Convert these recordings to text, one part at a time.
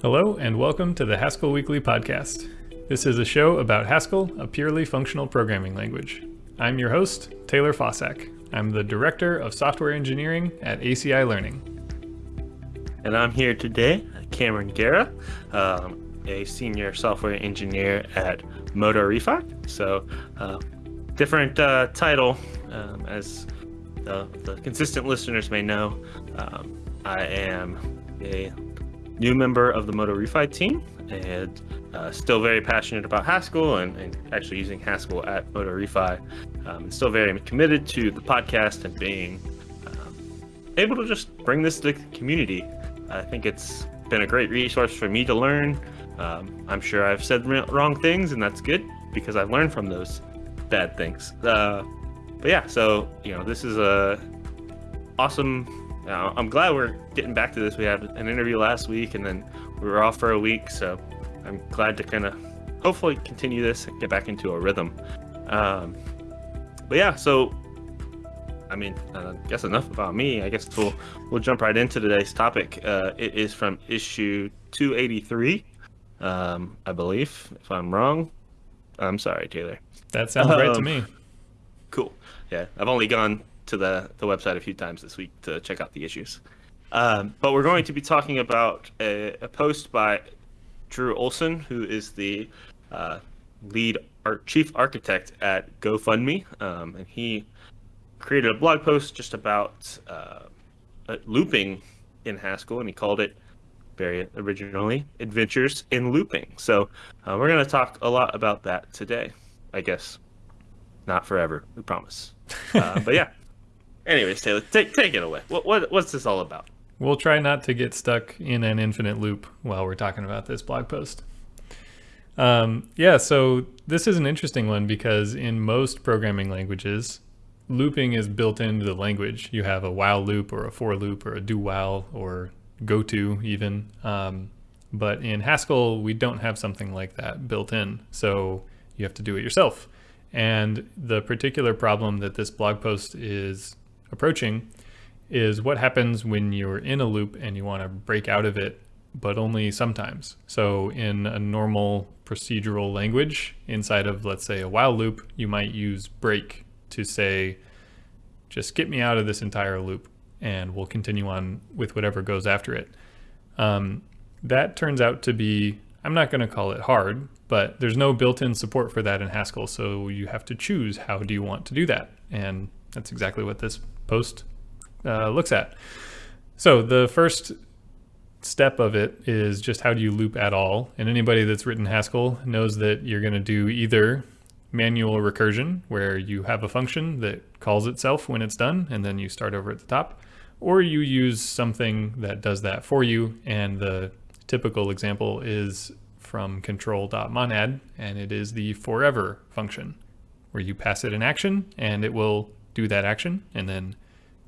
Hello, and welcome to the Haskell Weekly Podcast. This is a show about Haskell, a purely functional programming language. I'm your host, Taylor Fausak. I'm the Director of Software Engineering at ACI Learning. And I'm here today, Cameron Gera, um, a Senior Software Engineer at MotoRefi. So, uh, different uh, title, um, as the, the, consistent listeners may know. Um, I am a new member of the MotoRefi team and uh, still very passionate about Haskell and, and actually using Haskell at MotoRefi. Um, and still very committed to the podcast and being um, able to just bring this to the community. I think it's been a great resource for me to learn. Um, I'm sure I've said wrong things, and that's good because I've learned from those bad things. Uh, but yeah, so you know, this is a awesome uh, I'm glad we're getting back to this. We had an interview last week, and then we were off for a week, so I'm glad to kind of hopefully continue this and get back into a rhythm. Um, but yeah, so I mean, uh, I guess enough about me. I guess we'll we'll jump right into today's topic. Uh, it is from issue 283, um, I believe. If I'm wrong, I'm sorry, Taylor. That sounds um, right to me. Cool. Yeah, I've only gone to the, the website a few times this week to check out the issues. Um, but we're going to be talking about a, a post by Drew Olson, who is the uh, lead art, chief architect at GoFundMe. Um, and he created a blog post just about uh, looping in Haskell, and he called it very originally Adventures in Looping. So uh, we're going to talk a lot about that today, I guess. Not forever, we promise. Uh, but yeah, Anyways, Taylor, take take it away. What, what what's this all about? We'll try not to get stuck in an infinite loop while we're talking about this blog post. Um, yeah, so this is an interesting one because in most programming languages, looping is built into the language. You have a while loop or a for loop or a do while or go to even. Um, but in Haskell, we don't have something like that built in. So you have to do it yourself. And the particular problem that this blog post is approaching is what happens when you're in a loop and you want to break out of it, but only sometimes. So in a normal procedural language inside of, let's say, a while loop, you might use break to say, just get me out of this entire loop and we'll continue on with whatever goes after it. Um, that turns out to be, I'm not going to call it hard, but there's no built-in support for that in Haskell. So you have to choose how do you want to do that. And that's exactly what this post uh, looks at. So the first step of it is just how do you loop at all? And anybody that's written Haskell knows that you're going to do either manual recursion, where you have a function that calls itself when it's done, and then you start over at the top, or you use something that does that for you. And the typical example is from control.monad, and it is the forever function, where you pass it an action, and it will do that action and then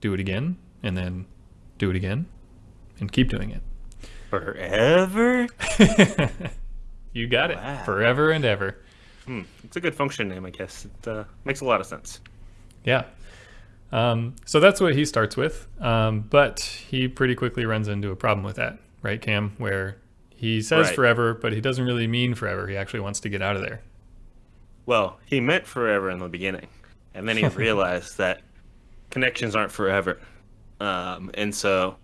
do it again and then do it again and keep doing it. Forever? you got wow. it. Forever and ever. Hmm. It's a good function name, I guess. It uh, makes a lot of sense. Yeah. Um, so that's what he starts with. Um, but he pretty quickly runs into a problem with that, right, Cam? Where he says right. forever, but he doesn't really mean forever. He actually wants to get out of there. Well, he meant forever in the beginning and then he realized that connections aren't forever, um, and so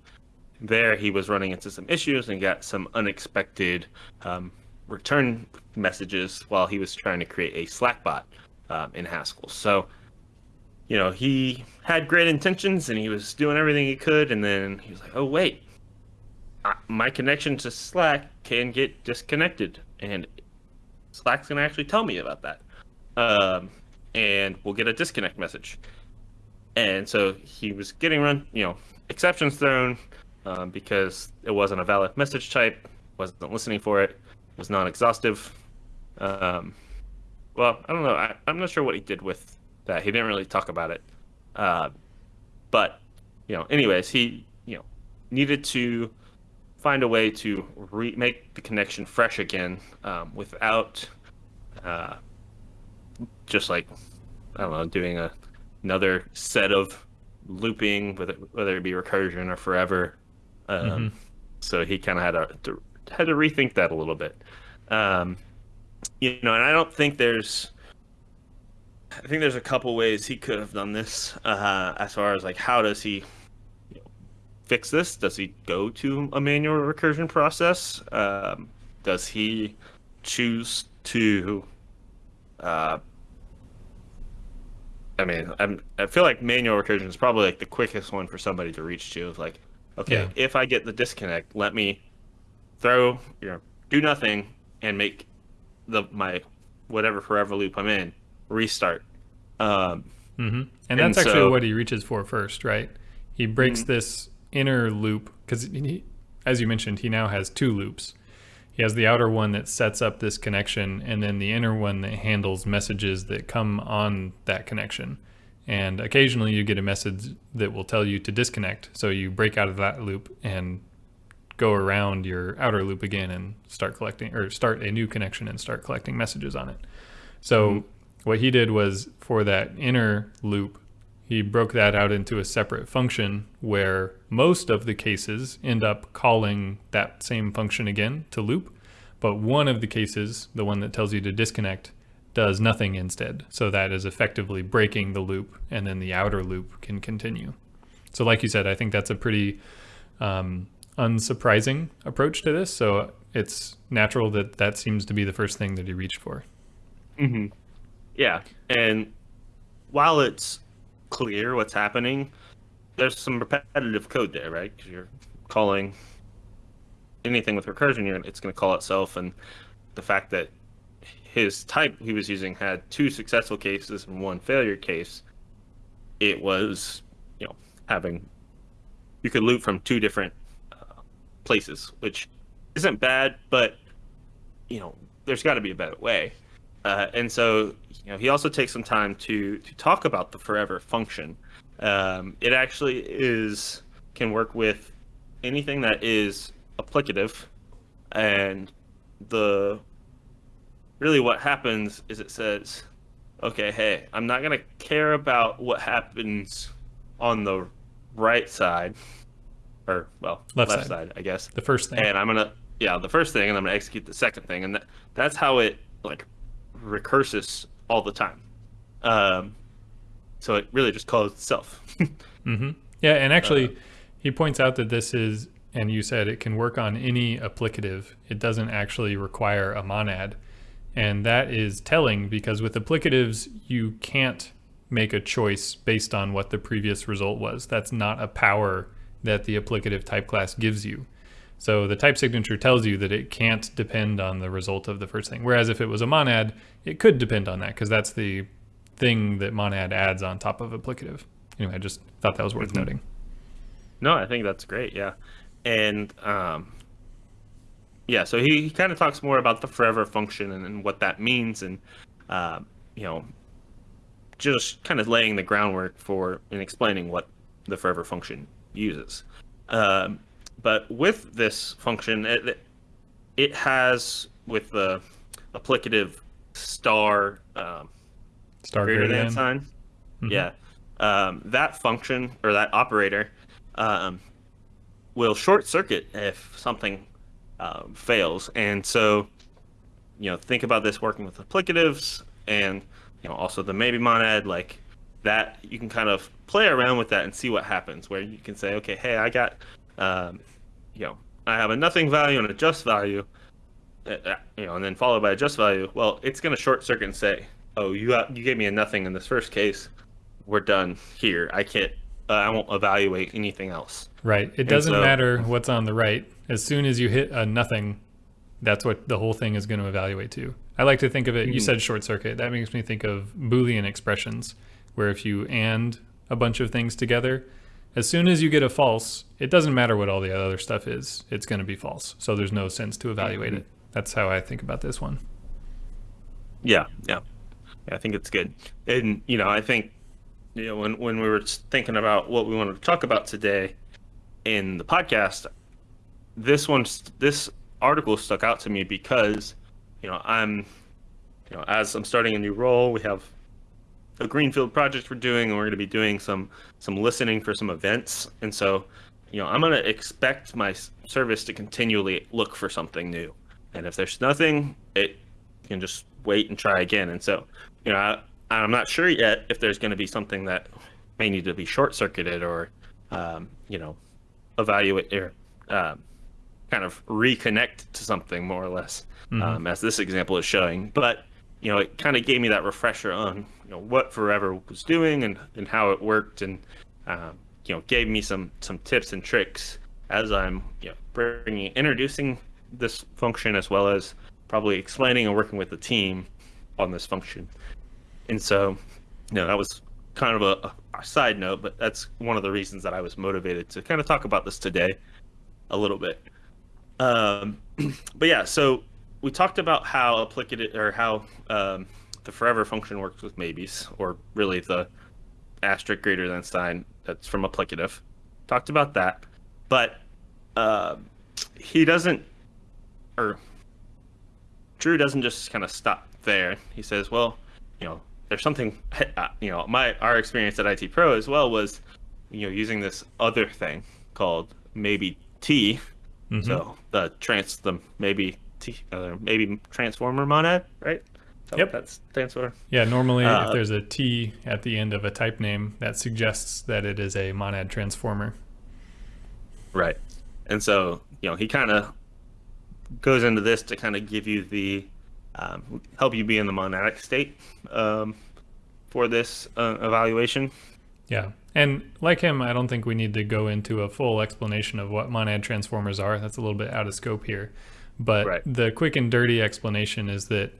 there he was running into some issues and got some unexpected um, return messages while he was trying to create a Slack bot um, in Haskell. So, you know, he had great intentions and he was doing everything he could, and then he was like, "Oh wait, my connection to Slack can get disconnected, and Slack's gonna actually tell me about that." Um, and we'll get a disconnect message. And so he was getting run, you know, exceptions thrown um, because it wasn't a valid message type, wasn't listening for it, was non-exhaustive. Um, well, I don't know. I, am not sure what he did with that. He didn't really talk about it. Uh, but you know, anyways, he you know needed to find a way to re- make the connection fresh again um, without uh, just like I don't know, doing a another set of looping, whether whether it be recursion or forever. Um, mm-hmm. So he kind of had to, to had to rethink that a little bit. Um, you know, and I don't think there's. I think there's a couple ways he could have done this. Uh, as far as like, how does he you know, fix this? Does he go to a manual recursion process? Um, does he choose to? Uh, I mean, I'm, I feel like manual recursion is probably like the quickest one for somebody to reach to. Of like, okay, Yeah. if I get the disconnect, let me throw, you know, do nothing and make the my whatever forever loop I'm in restart. Um, hmm And And that's actually so- what he reaches for first, right? He breaks Mhm. this inner loop because, as you mentioned, he now has two loops. He has the outer one that sets up this connection, and then the inner one that handles messages that come on that connection. And occasionally you get a message that will tell you to disconnect. So you break out of that loop and go around your outer loop again and start collecting or start a new connection and start collecting messages on it. So mm-hmm. what he did was for that inner loop, he broke that out into a separate function where most of the cases end up calling that same function again to loop, but one of the cases, the one that tells you to disconnect, does nothing instead. So that is effectively breaking the loop, and then the outer loop can continue. So, like you said, I think that's a pretty um, unsurprising approach to this. So it's natural that that seems to be the first thing that he reached for. hmm Yeah, and while it's clear what's happening, there's some repetitive code there, right? 'Cause you're calling anything with recursion, you're, it's going to call itself, and the fact that his type he was using had two successful cases and one failure case, it was, you know, having you could loop from two different uh, places, which isn't bad, but you know, there's got to be a better way. Uh, and so, you know, he also takes some time to to talk about the forever function. Um, it actually is can work with anything that is applicative, and the really what happens is it says, okay, hey, I'm not gonna care about what happens on the right side, or well, Left left, side. side, I guess The first thing. and I'm gonna yeah the first thing, and I'm gonna execute the second thing, and that, that's how it like recurses all the time. Um, so it really just calls itself. hmm Yeah, and actually, Uh, he points out that this is, and you said it can work on any applicative. It doesn't actually require a monad. And that is telling because with applicatives, you can't make a choice based on what the previous result was. That's not a power that the applicative type class gives you. So the type signature tells you that it can't depend on the result of the first thing. Whereas if it was a monad, it could depend on that because that's the thing that monad adds on top of applicative. Anyway, I just thought that was worth Mhm. noting. no, I think that's great. Yeah, and um, yeah, so he, he kind of talks more about the forever function and, and what that means, and uh, you know, just kind of laying the groundwork for and explaining what the forever function uses. Um, but with this function, it, it has with the applicative star um, Star greater than sign. Mhm. Yeah, um, that function or that operator um, will short circuit if something um, fails, and so you know think about this working with applicatives and you know also the maybe monad like that you can kind of play around with that and see what happens where you can say okay hey i got um, you know i have a nothing value and a just value uh, uh, you know and then followed by a just value well it's going to short circuit and say oh you got, you gave me a nothing in this first case we're done here i can't uh, i won't evaluate anything else Right. It doesn't so- matter what's on the right. As soon as you hit a nothing, that's what the whole thing is going to evaluate to. I like to think of it, you Mhm. said short circuit. That makes me think of Boolean expressions, where if you and a bunch of things together, as soon as you get a false, it doesn't matter what all the other stuff is, it's going to be false. So there's no sense to evaluate it. That's how I think about this one. Yeah, yeah, yeah. I think it's good, and you know, I think you know when when we were thinking about what we wanted to talk about today in the podcast, this one, this article stuck out to me because you know I'm, you know, as I'm starting a new role, we have a greenfield project we're doing, and we're going to be doing some some listening for some events, and so you know, I'm going to expect my service to continually look for something new. And if there's nothing, it can just wait and try again. And so, you know, I, I'm not sure yet if there's going to be something that may need to be short circuited or, um, you know, evaluate or um, kind of reconnect to something more or less, mm-hmm. um, as this example is showing. But you know, it kind of gave me that refresher on you know what Forever was doing and and how it worked, and um, you know, gave me some some tips and tricks as I'm you know bringing introducing this function as well as probably explaining and working with the team on this function. And so, you know, that was kind of a, a, side note, but that's one of the reasons that I was motivated to kind of talk about this today a little bit. Um, but yeah, so we talked about how applicative or how um, the forever function works with maybes, or really the asterisk greater than sign that's from applicative. Talked about that, but uh, he doesn't, or Drew doesn't just kind of stop there. He says, well, you know, there's something, uh, you know, my our experience at IT Pro as well was, you know, using this other thing called maybe T. Mm-hmm. So the trans, the maybe T, uh, maybe transformer monad, right? So yep. That stands for. Yeah, normally uh, if there's a T at the end of a type name, that suggests that it is a monad transformer. Right. And so, you know, he kind of goes into this to kind of give you the um, help you be in the monadic state um, for this uh, evaluation. Yeah. And like him, I don't think we need to go into a full explanation of what monad transformers are. That's a little bit out of scope here. But right. the quick and dirty explanation is that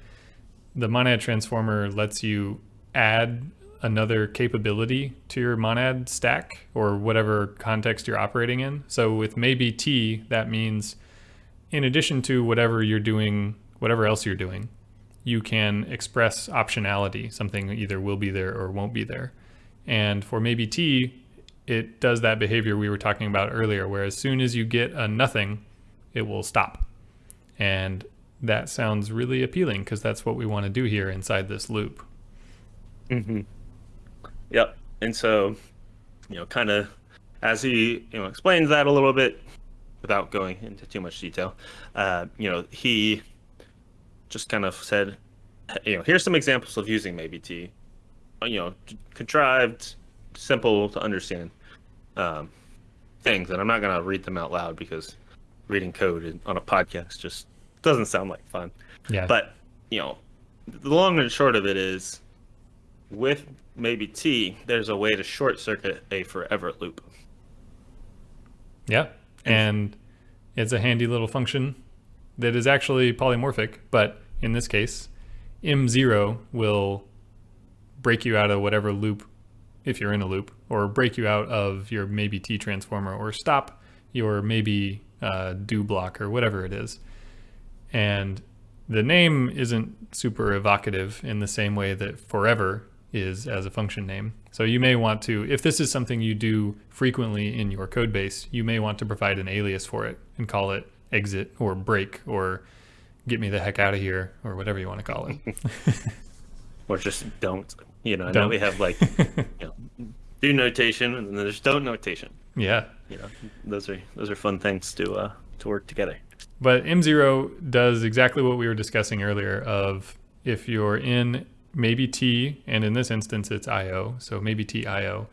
the monad transformer lets you add another capability to your monad stack or whatever context you're operating in. So with maybe T, that means in addition to whatever you're doing, whatever else you're doing, you can express optionality. Something either will be there or won't be there. And for maybe T, it does that behavior we were talking about earlier, where as soon as you get a nothing, it will stop. And that sounds really appealing because that's what we want to do here inside this loop. Mm-hmm. Yep. And so, you know, kind of as he you know explains that a little bit, without going into too much detail, uh, you know, he just kind of said, you know, here's some examples of using maybe T, uh, you know, contrived, simple to understand um, things, and I'm not gonna read them out loud because reading code on a podcast just doesn't sound like fun. Yeah. But you know, the long and short of it is, with maybe T, there's a way to short circuit a forever loop. Yeah, and it's a handy little function that is actually polymorphic, but in this case, mzero will break you out of whatever loop if you're in a loop, or break you out of your maybe T transformer, or stop your maybe uh, do block, or whatever it is. And the name isn't super evocative in the same way that forever is as a function name. So you may want to, if this is something you do frequently in your code base, you may want to provide an alias for it and call it exit or break or get me the heck out of here or whatever you want to call it. or just don't. You know, don't. know we have like you know, do notation and then there's don't notation. Yeah. You know, those are those are fun things to uh to work together. But mzero does exactly what we were discussing earlier of if you're in maybe T, and in this instance it's IO, so maybe T IO,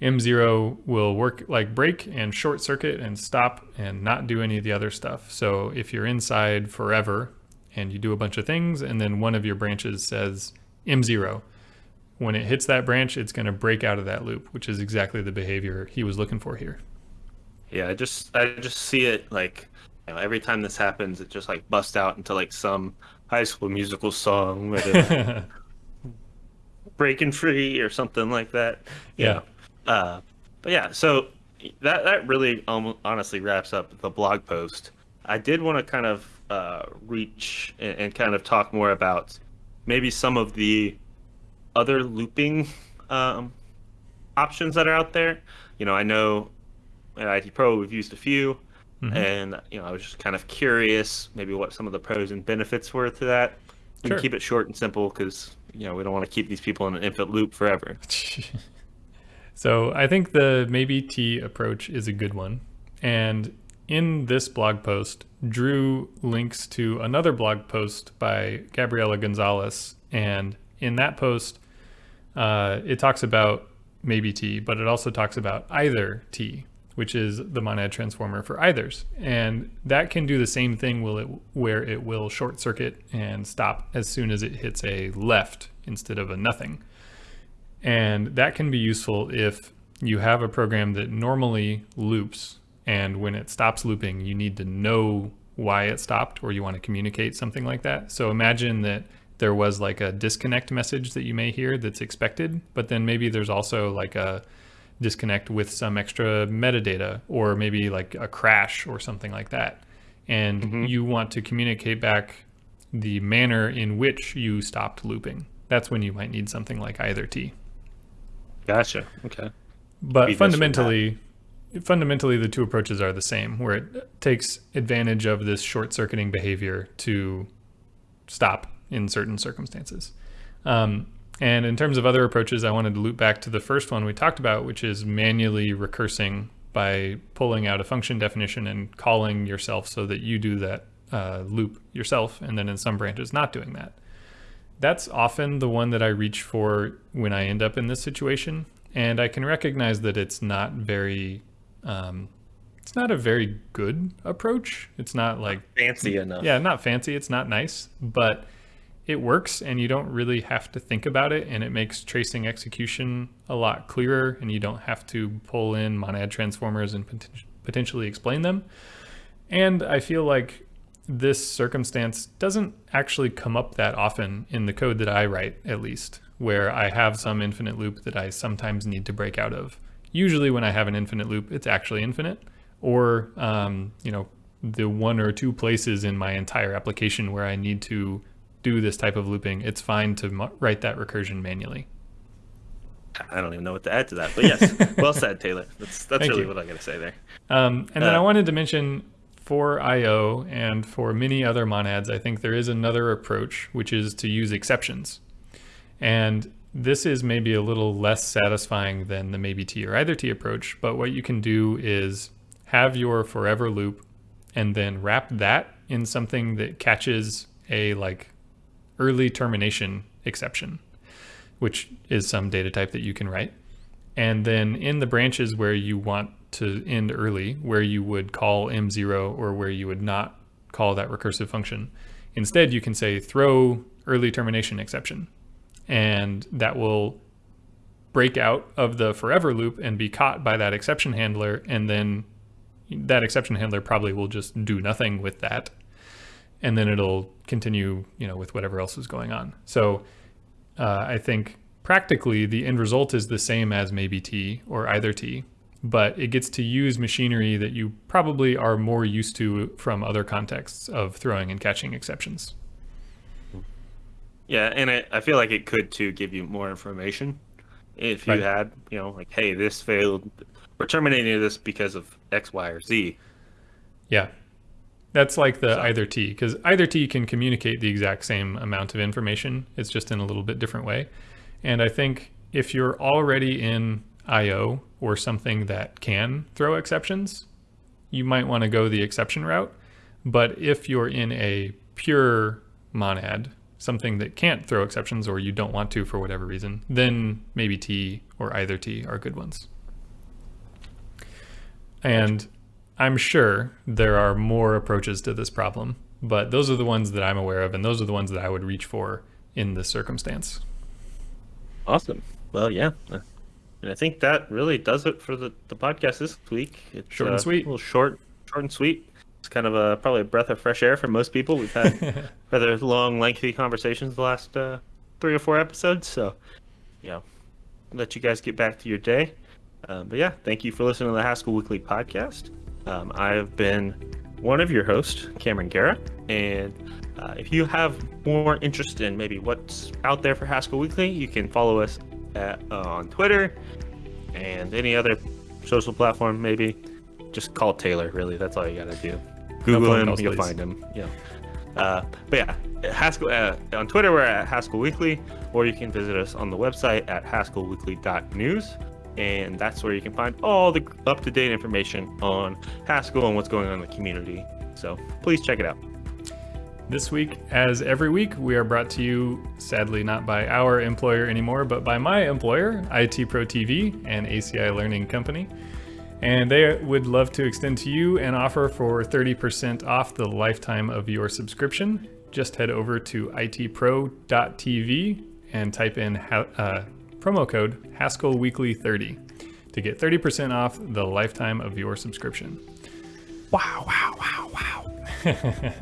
mzero will work like break and short circuit and stop and not do any of the other stuff. So if you're inside forever and you do a bunch of things and then one of your branches says mzero, when it hits that branch, it's going to break out of that loop, which is exactly the behavior he was looking for here. Yeah, I just I just see it like you know, every time this happens, it just like busts out into like some high school musical song, breaking free or something like that. Yeah. Uh, but yeah, so that that really um, honestly wraps up the blog post. I did want to kind of uh, reach and, and, kind of talk more about maybe some of the other looping um, options that are out there. You know, I know at IT Pro we've used a few, mm-hmm. and you know I was just kind of curious maybe what some of the pros and benefits were to that. Sure. keep it short and simple because you know we don't want to keep these people in an infinite loop forever. so I think the maybe T approach is a good one. And in this blog post, Drew links to another blog post by Gabriella Gonzalez. And in that post, uh, it talks about maybe T, but it also talks about either T, which is the monad transformer for eithers. And that can do the same thing will it, where it will short circuit and stop as soon as it hits a left instead of a nothing. And that can be useful if you have a program that normally loops and when it stops looping, you need to know why it stopped or you want to communicate something like that. So imagine that there was like a disconnect message that you may hear that's expected, but then maybe there's also like a disconnect with some extra metadata or maybe like a crash or something like that. And mm-hmm. you want to communicate back the manner in which you stopped looping. That's when you might need something like either T. Gotcha. Okay. But Be fundamentally, fundamentally, the two approaches are the same, where it takes advantage of this short circuiting behavior to stop in certain circumstances. Um, and in terms of other approaches, I wanted to loop back to the first one we talked about, which is manually recursing by pulling out a function definition and calling yourself so that you do that uh, loop yourself, and then in some branches not doing that. That's often the one that I reach for when I end up in this situation, and I can recognize that it's not very, um, it's not a very good approach. It's not like fancy enough. Yeah, not fancy. It's not nice, but it works and you don't really have to think about it and it makes tracing execution a lot clearer and you don't have to pull in monad transformers and pot potentially explain them. And I feel like this circumstance doesn't actually come up that often in the code that I write, at least, where I have some infinite loop that I sometimes need to break out of. Usually when I have an infinite loop, it's actually infinite, or, um, you know, the one or two places in my entire application where I need to do this type of looping, it's fine to write that recursion manually. I don't even know what to add to that, but yes, well said, Taylor. That's that's really you. what I got to say there. Um, and uh, then I wanted to mention for I/O and for many other monads, I think there is another approach, which is to use exceptions, and this is maybe a little less satisfying than the maybe T or either T approach. But what you can do is have your forever loop, and then wrap that in something that catches a like early termination exception, which is some data type that you can write. And then in the branches where you want to end early, where you would call mzero or where you would not call that recursive function, instead you can say throw early termination exception. And that will break out of the forever loop and be caught by that exception handler. And then that exception handler probably will just do nothing with that and then it'll continue, you know, with whatever else is going on. So uh, I think practically the end result is the same as maybe T or either T, but it gets to use machinery that you probably are more used to from other contexts of throwing and catching exceptions. Yeah, and I, I feel like it could too give you more information if you right. had, you know, like, hey, this failed, we're terminating this because of X, Y, or Z. Yeah, that's like the so. either T, because either T can communicate the exact same amount of information. It's just in a little bit different way. And I think if you're already in IO or something that can throw exceptions, you might want to go the exception route. But if you're in a pure monad, something that can't throw exceptions or you don't want to for whatever reason, then maybe T or either T are good ones. And I'm sure there are more approaches to this problem, but those are the ones that I'm aware of, and those are the ones that I would reach for in this circumstance. Awesome. Well, yeah. And I think that really does it for the, the podcast this week. It's short and uh, sweet. A little short, short and sweet. It's kind of a probably a breath of fresh air for most people. We've had rather long, lengthy conversations the last uh, three or four episodes. So, yeah, let you guys get back to your day. Um, but yeah, thank you for listening to the Haskell Weekly podcast. Um, I have been one of your hosts, Cameron Gera, and uh, if you have more interest in maybe what's out there for Haskell Weekly, you can follow us at, uh, on Twitter and any other social platform. Maybe just call Taylor. Really, that's all you gotta do. Google him, calls, you'll please. find him. Yeah. Uh, but yeah, Haskell uh, on Twitter we're at Haskell Weekly, or you can visit us on the website at haskellweekly.news. and that's where you can find all the up to date information on Haskell and what's going on in the community. So please check it out. This week, as every week, we are brought to you, sadly not by our employer anymore, but by my employer, IT Pro TV and ACI Learning Company. And they would love to extend to you an offer for 30% off the lifetime of your subscription. Just head over to itpro.tv and type in uh, promo code Haskell Weekly 30 to get 30% off the lifetime of your subscription. Wow, wow, wow, wow.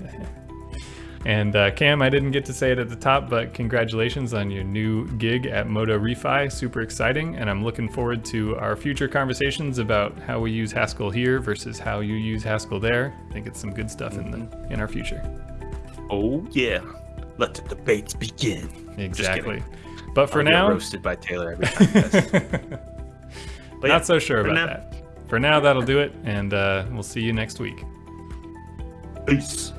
and uh, Cam, I didn't get to say it at the top, but congratulations on your new gig at MotoRefi. Super exciting, and I'm looking forward to our future conversations about how we use Haskell here versus how you use Haskell there. I think it's some good stuff in the in our future. Oh yeah, let the debates begin. Exactly. But for I'll now, roasted by Taylor every time. but not so sure about now, that. For now, that'll do it, and uh, we'll see you next week. Peace.